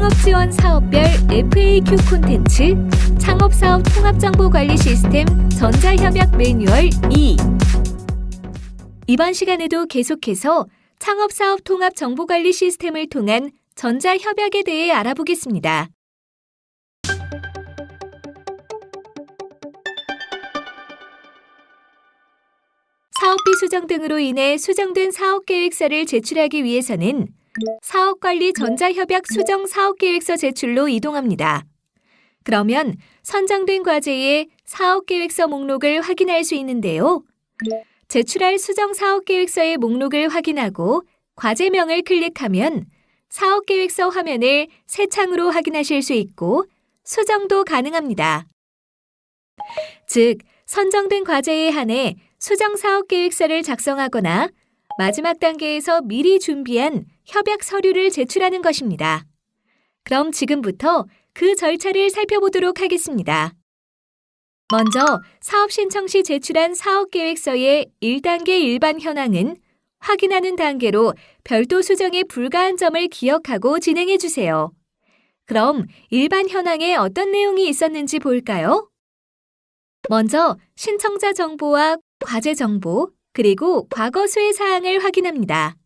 창업지원 사업별 FAQ 콘텐츠 창업사업 통합정보관리 시스템 전자협약 매뉴얼 2 이번 시간에도 계속해서 창업사업 통합정보관리 시스템을 통한 전자협약에 대해 알아보겠습니다. 사업비 수정 등으로 인해 수정된 사업계획서를 제출하기 위해서는 사업관리 전자협약 수정 사업계획서 제출로 이동합니다. 그러면 선정된 과제의 사업계획서 목록을 확인할 수 있는데요. 제출할 수정 사업계획서의 목록을 확인하고 과제명을 클릭하면 사업계획서 화면을 새 창으로 확인하실 수 있고 수정도 가능합니다. 즉, 선정된 과제에 한해 수정 사업 계획서를 작성하거나 마지막 단계에서 미리 준비한 협약 서류를 제출하는 것입니다. 그럼 지금부터 그 절차를 살펴보도록 하겠습니다. 먼저 사업 신청 시 제출한 사업 계획서의 1단계 일반 현황은 확인하는 단계로 별도 수정에 불가한 점을 기억하고 진행해 주세요. 그럼 일반 현황에 어떤 내용이 있었는지 볼까요? 먼저 신청자 정보와 과제 정보, 그리고 과거 수혜 사항을 확인합니다.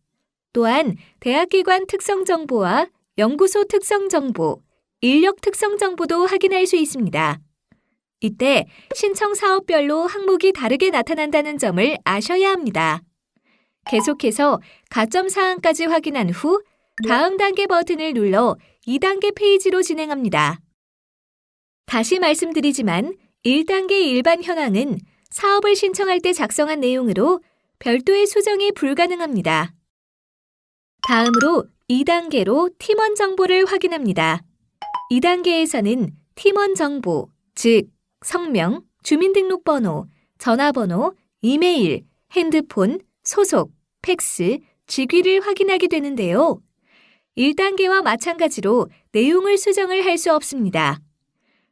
또한 대학기관 특성 정보와 연구소 특성 정보, 인력 특성 정보도 확인할 수 있습니다. 이때 신청 사업별로 항목이 다르게 나타난다는 점을 아셔야 합니다. 계속해서 가점 사항까지 확인한 후 다음 단계 버튼을 눌러 2단계 페이지로 진행합니다. 다시 말씀드리지만 1단계 일반 현황은 사업을 신청할 때 작성한 내용으로 별도의 수정이 불가능합니다. 다음으로 2단계로 팀원 정보를 확인합니다. 2단계에서는 팀원 정보, 즉 성명, 주민등록번호, 전화번호, 이메일, 핸드폰, 소속, 팩스, 직위를 확인하게 되는데요. 1단계와 마찬가지로 내용을 수정을 할 수 없습니다.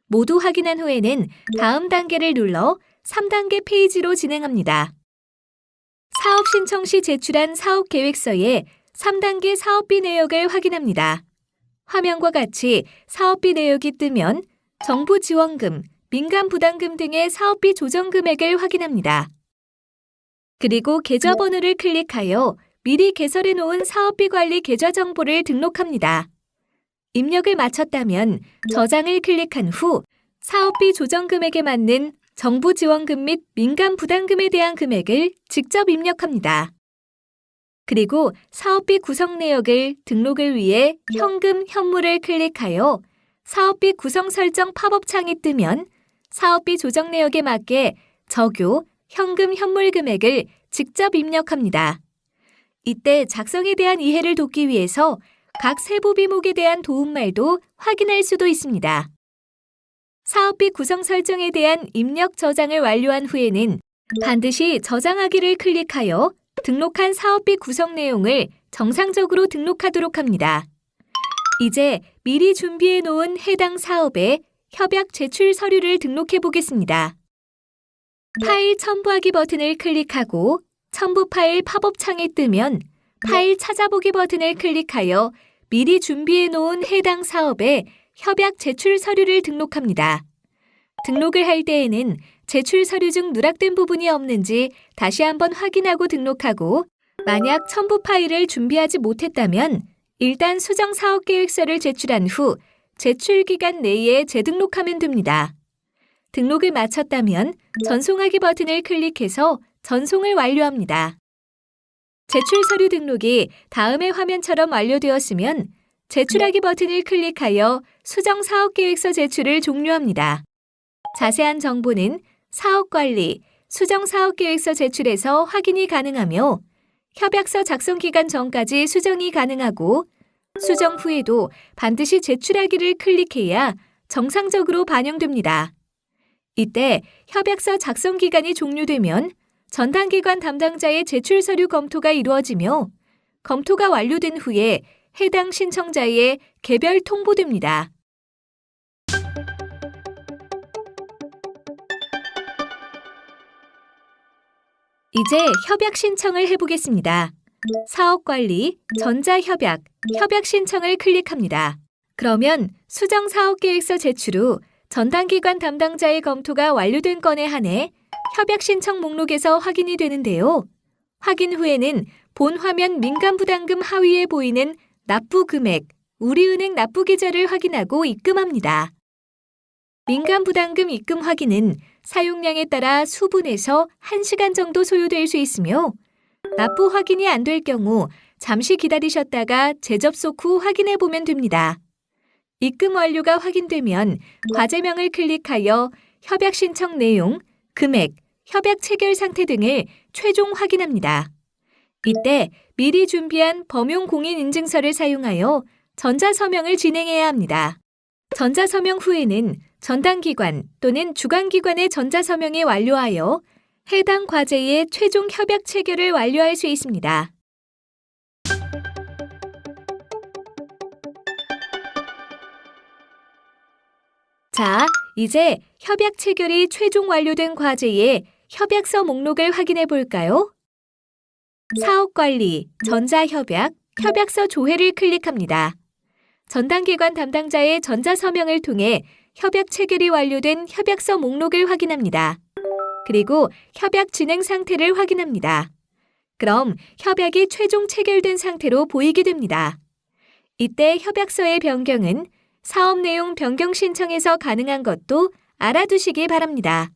모두 확인한 후에는 다음 단계를 눌러 3단계 페이지로 진행합니다. 사업 신청 시 제출한 사업 계획서에 3단계 사업비 내역을 확인합니다. 화면과 같이 사업비 내역이 뜨면 정부 지원금, 민간 부담금 등의 사업비 조정 금액을 확인합니다. 그리고 계좌 번호를 클릭하여 미리 개설해 놓은 사업비 관리 계좌 정보를 등록합니다. 입력을 마쳤다면 저장을 클릭한 후 사업비 조정 금액에 맞는 정부 지원금 및 민간 부담금에 대한 금액을 직접 입력합니다. 그리고 사업비 구성 내역을 등록을 위해 현금, 현물을 클릭하여 사업비 구성 설정 팝업 창이 뜨면 사업비 조정 내역에 맞게 적요, 현금, 현물 금액을 직접 입력합니다. 이때 작성에 대한 이해를 돕기 위해서 각 세부 비목에 대한 도움말도 확인할 수도 있습니다. 사업비 구성 설정에 대한 입력 저장을 완료한 후에는 반드시 저장하기를 클릭하여 등록한 사업비 구성 내용을 정상적으로 등록하도록 합니다. 이제 미리 준비해 놓은 해당 사업에 협약 제출 서류를 등록해 보겠습니다. 파일 첨부하기 버튼을 클릭하고 첨부 파일 팝업 창이 뜨면 파일 찾아보기 버튼을 클릭하여 미리 준비해 놓은 해당 사업에 협약 제출 서류를 등록합니다. 등록을 할 때에는 제출 서류 중 누락된 부분이 없는지 다시 한번 확인하고 등록하고 만약 첨부 파일을 준비하지 못했다면 일단 수정 사업 계획서를 제출한 후 제출 기간 내에 재등록하면 됩니다. 등록을 마쳤다면 전송하기 버튼을 클릭해서 전송을 완료합니다. 제출 서류 등록이 다음의 화면처럼 완료되었으면 제출하기 버튼을 클릭하여 수정 사업계획서 제출을 종료합니다. 자세한 정보는 사업관리, 수정 사업계획서 제출에서 확인이 가능하며 협약서 작성 기간 전까지 수정이 가능하고 수정 후에도 반드시 제출하기를 클릭해야 정상적으로 반영됩니다. 이때 협약서 작성 기간이 종료되면 전담기관 담당자의 제출 서류 검토가 이루어지며 검토가 완료된 후에 해당 신청자의 개별 통보됩니다. 이제 협약 신청을 해보겠습니다. 사업관리, 전자협약, 협약 신청을 클릭합니다. 그러면 수정 사업계획서 제출 후 전담기관 담당자의 검토가 완료된 건에 한해 협약 신청 목록에서 확인이 되는데요. 확인 후에는 본 화면 민간부담금 하위에 보이는 납부 금액, 우리은행 납부 계좌를 확인하고 입금합니다. 민간 부담금 입금 확인은 사용량에 따라 수분에서 1시간 정도 소요될 수 있으며 납부 확인이 안 될 경우 잠시 기다리셨다가 재접속 후 확인해 보면 됩니다. 입금 완료가 확인되면 과제명을 클릭하여 협약 신청 내용, 금액, 협약 체결 상태 등을 최종 확인합니다. 이때 미리 준비한 범용 공인 인증서를 사용하여 전자서명을 진행해야 합니다. 전자서명 후에는 전담기관 또는 주관기관의 전자서명이 완료하여 해당 과제의 최종 협약 체결을 완료할 수 있습니다. 자, 이제 협약 체결이 최종 완료된 과제의 협약서 목록을 확인해 볼까요? 사업관리, 전자협약, 협약서 조회를 클릭합니다. 전담기관 담당자의 전자서명을 통해 협약 체결이 완료된 협약서 목록을 확인합니다. 그리고 협약 진행 상태를 확인합니다. 그럼 협약이 최종 체결된 상태로 보이게 됩니다. 이때 협약서의 변경은 사업 내용 변경 신청에서 가능한 것도 알아두시기 바랍니다.